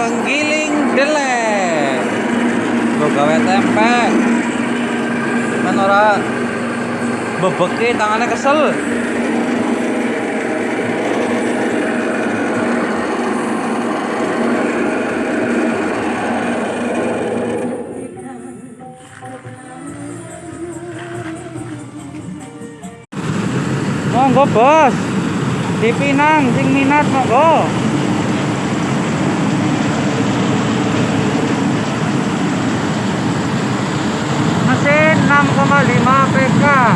penggiling delek gue gawe tempe men ora? Bebeki tangannya kesel. Monggo bos. Dipinang sing minat monggo mesin 6,5 PK